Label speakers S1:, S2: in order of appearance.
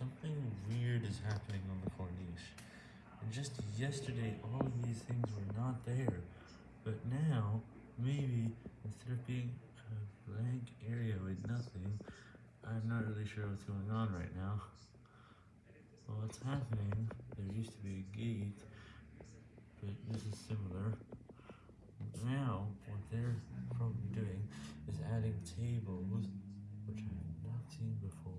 S1: something weird is happening on the Corniche. And just yesterday, all of these things were not there, but now, maybe, instead of being a blank area with nothing, I'm not really sure what's going on right now. Well, what's happening, there used to be a gate, but this is similar. Now, what they're probably doing is adding tables. which I've not seen before.